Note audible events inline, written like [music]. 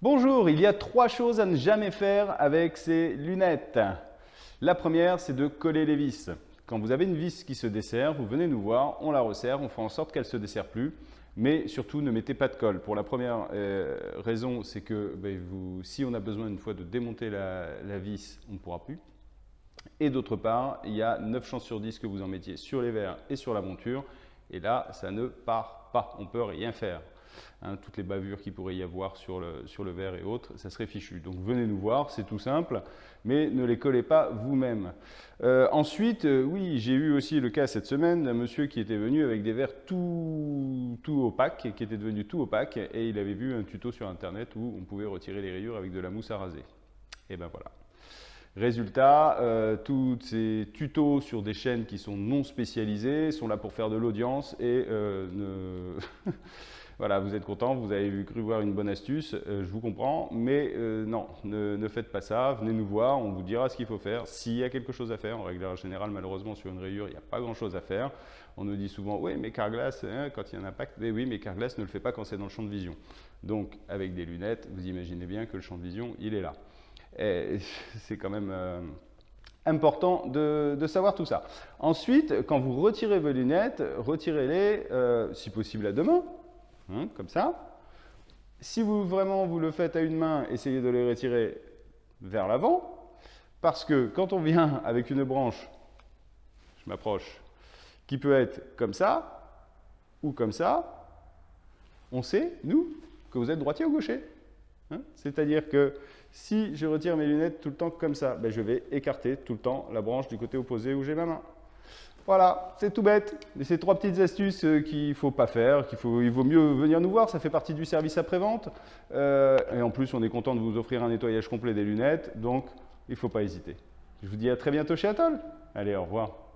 Bonjour, il y a trois choses à ne jamais faire avec ces lunettes. La première, c'est de coller les vis. Quand vous avez une vis qui se dessert, vous venez nous voir, on la resserre, on fait en sorte qu'elle ne se dessert plus. Mais surtout, ne mettez pas de colle. Pour la première euh, raison, c'est que ben, si on a besoin une fois de démonter la, vis, on ne pourra plus. Et d'autre part, il y a 9 chances sur 10 que vous en mettiez sur les verres et sur la monture. Et là, ça ne part pas. On ne peut rien faire. Hein, toutes les bavures qu'il pourrait y avoir sur le, sur verre et autres, ça serait fichu. Donc venez nous voir, c'est tout simple, mais ne les collez pas vous-même. Euh, ensuite, euh, oui, j'ai eu aussi le cas cette semaine d'un monsieur qui était venu avec des verres tout, tout opaques, qui était devenu tout opaque, et il avait vu un tuto sur internet où on pouvait retirer les rayures avec de la mousse à raser. Et ben voilà. Résultat, euh, tous ces tutos sur des chaînes qui sont non spécialisées sont là pour faire de l'audience et ne... [laughs] Voilà, vous êtes content, vous avez cru voir une bonne astuce, euh, je vous comprends, mais euh, non, ne, faites pas ça, venez nous voir, on vous dira ce qu'il faut faire. S'il y a quelque chose à faire, en règle générale, malheureusement, sur une rayure, il n'y a pas grand-chose à faire. On nous dit souvent, oui, mais Carglass, hein, quand il y a un impact, mais oui, mais Carglass ne le fait pas quand c'est dans le champ de vision. Donc, avec des lunettes, vous imaginez bien que le champ de vision, il est là. [laughs] C'est quand même... Euh, important de, savoir tout ça. Ensuite, quand vous retirez vos lunettes, retirez-les, si possible à deux mains, Hein, comme ça. Si vous vraiment vous le faites à une main, essayez de les retirer vers l'avant, parce que quand on vient avec une branche, je m'approche, qui peut être comme ça, ou comme ça, on sait, nous, que vous êtes droitier ou gaucher. Hein. C'est-à-dire que si je retire mes lunettes tout le temps comme ça, ben je vais écarter tout le temps la branche du côté opposé où j'ai ma main. Voilà, c'est tout bête. Mais c'est trois petites astuces euh, qu'il ne faut pas faire, qu'il il vaut mieux venir nous voir, ça fait partie du service après-vente. Euh, et en plus, on est content de vous offrir un nettoyage complet des lunettes, donc il ne faut pas hésiter. Je vous dis à très bientôt chez Atoll. Allez, au revoir.